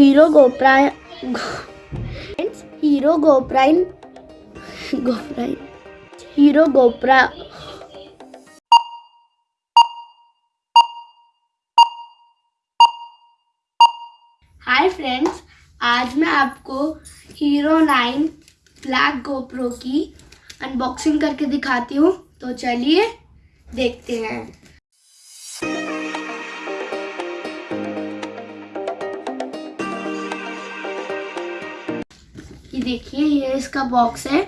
Hero गोप्राइन hero गोप्राइन गोप्राइन। Hero गोप्रा hi friends आज मैं आपको हीरो नाइन ब्लैक गोप्रो की अनबॉक्सिंग करके दिखाती हूँ। तो चलिए देखते हैं। देखिए, ये इसका बॉक्स है।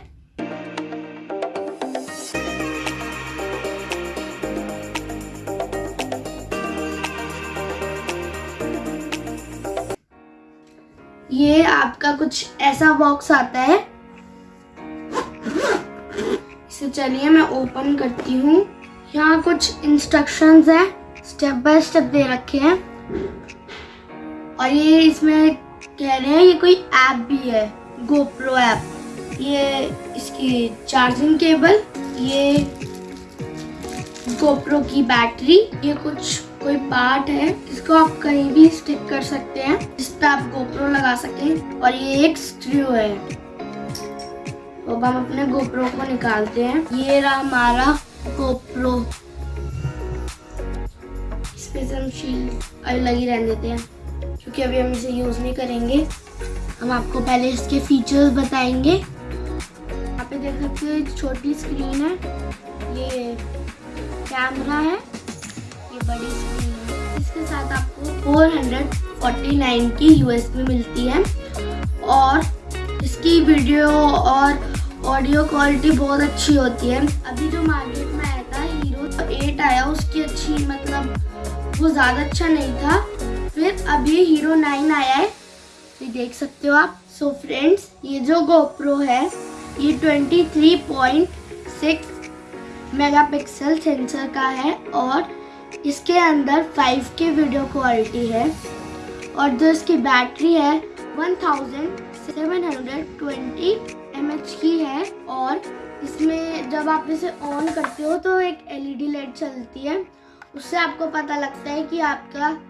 ये आपका कुछ ऐसा बॉक्स आता है। इसे चलिए मैं ओपन करती हूँ। यहाँ कुछ इंस्ट्रक्शंस है स्टेप बाय स्टेप दे रखे हैं। और ये इसमें कह रहे हैं, ये कोई ऐप भी है। गोप्रो ऐप ये इसकी चार्जिंग केबल ये गोप्रो की बैटरी ये कुछ कोई पार्ट है, इसको आप कहीं भी स्टिक कर सकते हैं, जिस पे आप गोप्रो लगा सकें और ये एक स्क्रू है। तो अब हम अपने गोप्रो को निकालते हैं। ये रहा हमारा गोप्रो इस पे हम शील्ड अलग ही रहने देते हैं, क्योंकि अभी हम इसे यूज़ नहीं करेंगे। हम आपको पहले इसके फीचर्स बताएँगे। यहाँ पे देख सकते हो छोटी स्क्रीन है। ये कैमरा है, ये बड़ी स्क्रीन है। इसके साथ आपको 449 की यूएसबी मिलती है। और इसकी वीडियो और ऑडियो क्वालिटी बहुत अच्छी होती है। अभी जो मार्केट में आया था हीरो 8 आया, उसकी अच्छी मतलब वो ज़्यादा अच्छा नहीं था। फिर अभी हीरो नाइन आया है। तो देख सकते हो आप। सो so फ्रेंड्स ये जो गोप्रो है, ये 23.6 मेगापिक्सल सेंसर का है और इसके अंदर 5K वीडियो क्वालिटी है और जो इसकी बैटरी है 1720 mAh की है और इसमें जब आप इसे ऑन करते हो तो एक एलईडी लाइट चलती है। उससे आपको पता लगता है कि आपका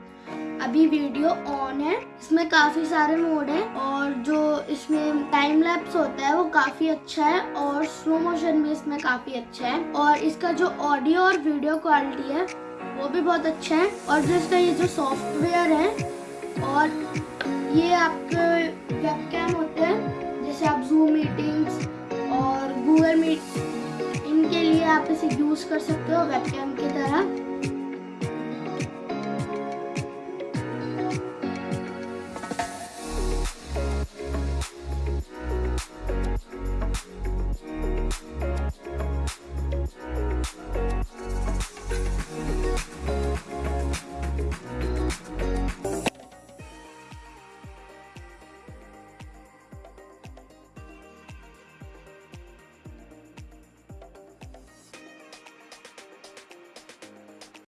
अभी वीडियो ऑन है। इसमें काफ़ी सारे मोड हैं और जो इसमें टाइम लैप्स होता है वो काफ़ी अच्छा है और स्लो मोशन भी इसमें काफ़ी अच्छा है। और इसका जो ऑडियो और वीडियो क्वालिटी है, वो भी बहुत अच्छा है। और जो इसका ये जो सॉफ्टवेयर है और ये आपके वेबकैम होते हैं, जैसे आप जूम मीटिंग्स और गूगल मीट इनके लिए आप इसे यूज़ कर सकते हो वेबकैम की तरह।